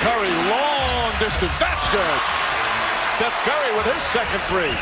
Curry, long distance. That's good. Steph Curry with his second three.